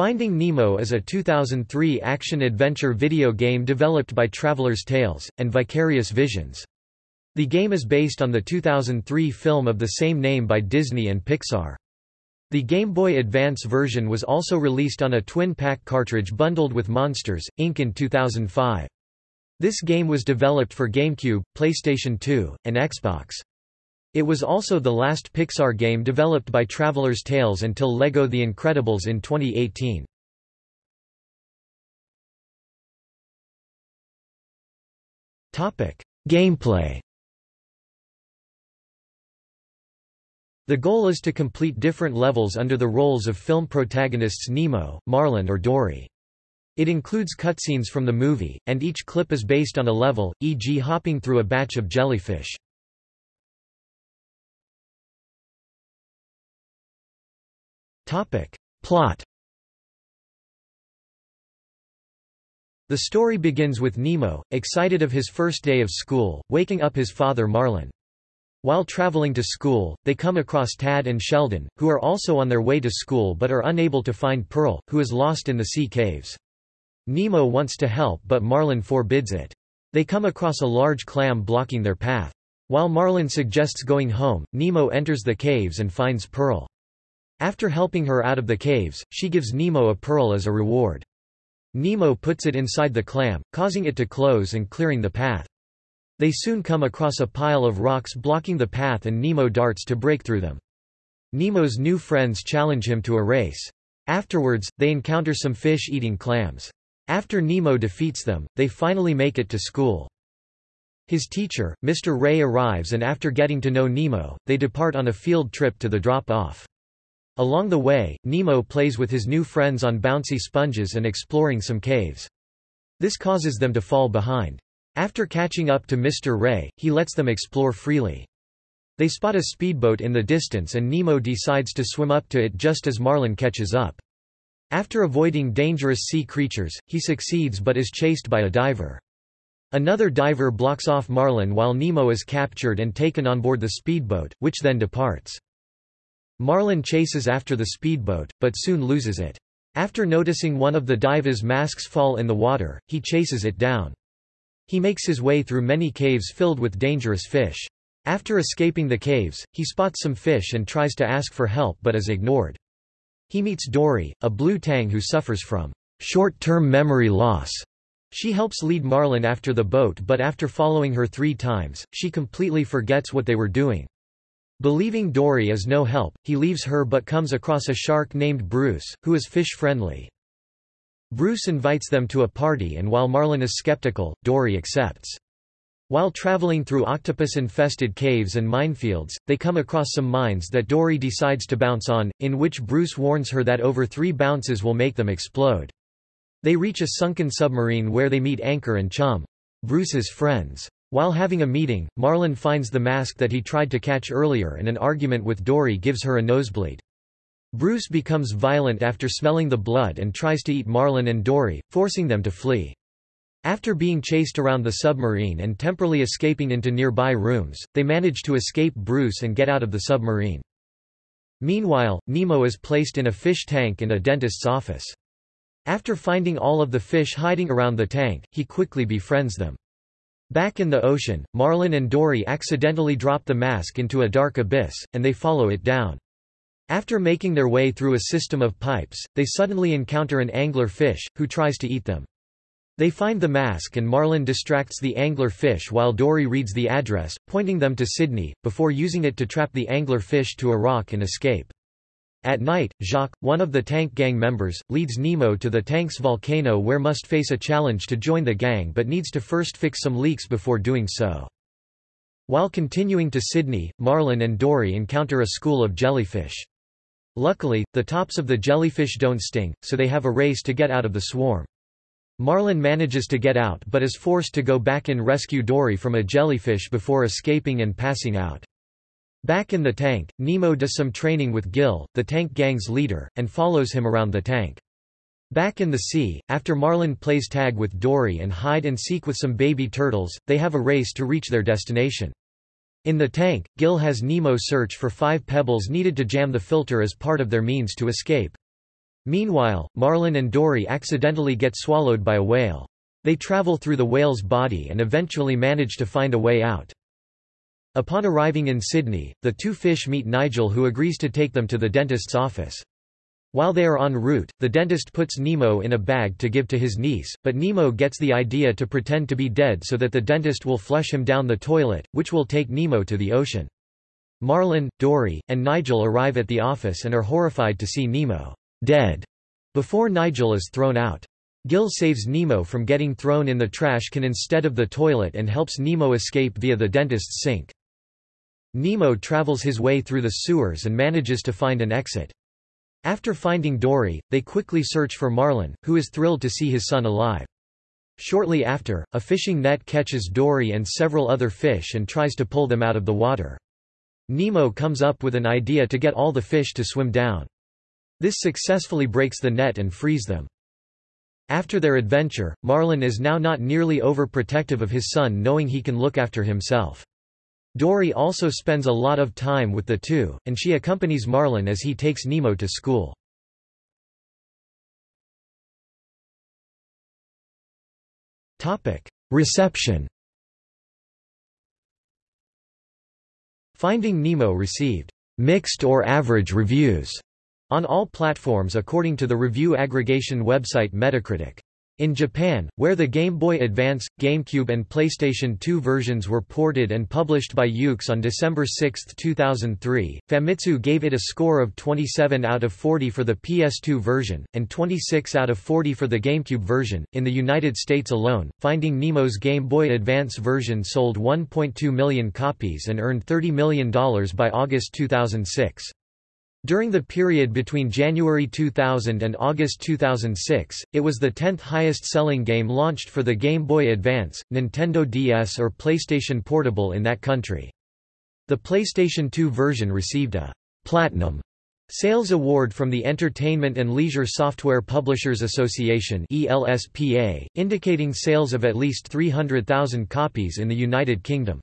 Finding Nemo is a 2003 action-adventure video game developed by Traveller's Tales, and Vicarious Visions. The game is based on the 2003 film of the same name by Disney and Pixar. The Game Boy Advance version was also released on a twin-pack cartridge bundled with Monsters, Inc. in 2005. This game was developed for GameCube, PlayStation 2, and Xbox. It was also the last Pixar game developed by Traveller's Tales until LEGO The Incredibles in 2018. Gameplay The goal is to complete different levels under the roles of film protagonists Nemo, Marlin or Dory. It includes cutscenes from the movie, and each clip is based on a level, e.g. hopping through a batch of jellyfish. Plot The story begins with Nemo, excited of his first day of school, waking up his father Marlin. While traveling to school, they come across Tad and Sheldon, who are also on their way to school but are unable to find Pearl, who is lost in the sea caves. Nemo wants to help but Marlin forbids it. They come across a large clam blocking their path. While Marlin suggests going home, Nemo enters the caves and finds Pearl. After helping her out of the caves, she gives Nemo a pearl as a reward. Nemo puts it inside the clam, causing it to close and clearing the path. They soon come across a pile of rocks blocking the path and Nemo darts to break through them. Nemo's new friends challenge him to a race. Afterwards, they encounter some fish eating clams. After Nemo defeats them, they finally make it to school. His teacher, Mr. Ray arrives and after getting to know Nemo, they depart on a field trip to the drop-off. Along the way, Nemo plays with his new friends on bouncy sponges and exploring some caves. This causes them to fall behind. After catching up to Mr. Ray, he lets them explore freely. They spot a speedboat in the distance and Nemo decides to swim up to it just as Marlin catches up. After avoiding dangerous sea creatures, he succeeds but is chased by a diver. Another diver blocks off Marlin while Nemo is captured and taken on board the speedboat, which then departs. Marlin chases after the speedboat, but soon loses it. After noticing one of the diva's masks fall in the water, he chases it down. He makes his way through many caves filled with dangerous fish. After escaping the caves, he spots some fish and tries to ask for help but is ignored. He meets Dory, a blue tang who suffers from short-term memory loss. She helps lead Marlin after the boat but after following her three times, she completely forgets what they were doing. Believing Dory is no help, he leaves her but comes across a shark named Bruce, who is fish-friendly. Bruce invites them to a party and while Marlin is skeptical, Dory accepts. While traveling through octopus-infested caves and minefields, they come across some mines that Dory decides to bounce on, in which Bruce warns her that over three bounces will make them explode. They reach a sunken submarine where they meet Anchor and Chum. Bruce's friends. While having a meeting, Marlin finds the mask that he tried to catch earlier and an argument with Dory gives her a nosebleed. Bruce becomes violent after smelling the blood and tries to eat Marlin and Dory, forcing them to flee. After being chased around the submarine and temporarily escaping into nearby rooms, they manage to escape Bruce and get out of the submarine. Meanwhile, Nemo is placed in a fish tank in a dentist's office. After finding all of the fish hiding around the tank, he quickly befriends them. Back in the ocean, Marlin and Dory accidentally drop the mask into a dark abyss, and they follow it down. After making their way through a system of pipes, they suddenly encounter an angler fish, who tries to eat them. They find the mask and Marlin distracts the angler fish while Dory reads the address, pointing them to Sydney, before using it to trap the angler fish to a rock and escape. At night, Jacques, one of the tank gang members, leads Nemo to the tank's volcano where must face a challenge to join the gang but needs to first fix some leaks before doing so. While continuing to Sydney, Marlin and Dory encounter a school of jellyfish. Luckily, the tops of the jellyfish don't sting, so they have a race to get out of the swarm. Marlin manages to get out but is forced to go back and rescue Dory from a jellyfish before escaping and passing out. Back in the tank, Nemo does some training with Gil, the tank gang's leader, and follows him around the tank. Back in the sea, after Marlin plays tag with Dory and hide and seek with some baby turtles, they have a race to reach their destination. In the tank, Gil has Nemo search for five pebbles needed to jam the filter as part of their means to escape. Meanwhile, Marlin and Dory accidentally get swallowed by a whale. They travel through the whale's body and eventually manage to find a way out. Upon arriving in Sydney, the two fish meet Nigel who agrees to take them to the dentist's office. While they are en route, the dentist puts Nemo in a bag to give to his niece, but Nemo gets the idea to pretend to be dead so that the dentist will flush him down the toilet, which will take Nemo to the ocean. Marlin, Dory, and Nigel arrive at the office and are horrified to see Nemo dead before Nigel is thrown out. Gil saves Nemo from getting thrown in the trash can instead of the toilet and helps Nemo escape via the dentist's sink. Nemo travels his way through the sewers and manages to find an exit. After finding Dory, they quickly search for Marlin, who is thrilled to see his son alive. Shortly after, a fishing net catches Dory and several other fish and tries to pull them out of the water. Nemo comes up with an idea to get all the fish to swim down. This successfully breaks the net and frees them. After their adventure, Marlin is now not nearly overprotective of his son knowing he can look after himself. Dory also spends a lot of time with the two, and she accompanies Marlin as he takes Nemo to school. Reception Finding Nemo received mixed or average reviews on all platforms according to the review aggregation website Metacritic. In Japan, where the Game Boy Advance, GameCube and PlayStation 2 versions were ported and published by Yuke's on December 6, 2003, Famitsu gave it a score of 27 out of 40 for the PS2 version, and 26 out of 40 for the GameCube version. In the United States alone, Finding Nemo's Game Boy Advance version sold 1.2 million copies and earned $30 million by August 2006. During the period between January 2000 and August 2006, it was the 10th highest-selling game launched for the Game Boy Advance, Nintendo DS or PlayStation Portable in that country. The PlayStation 2 version received a «Platinum» Sales Award from the Entertainment and Leisure Software Publishers Association ELSPA, indicating sales of at least 300,000 copies in the United Kingdom.